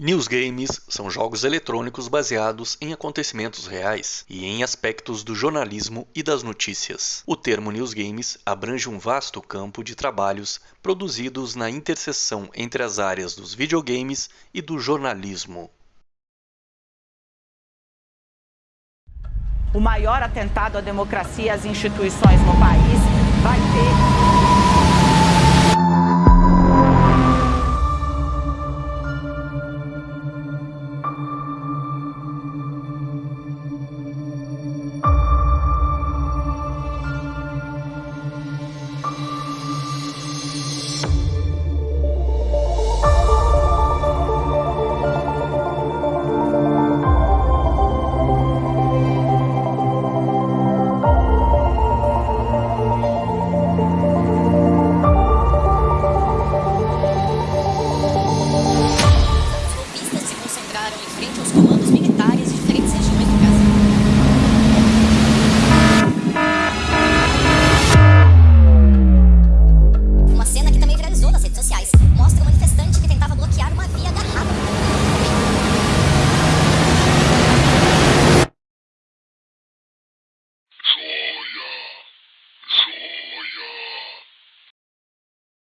News Games são jogos eletrônicos baseados em acontecimentos reais e em aspectos do jornalismo e das notícias. O termo News Games abrange um vasto campo de trabalhos produzidos na interseção entre as áreas dos videogames e do jornalismo. O maior atentado à democracia e às instituições no país vai ter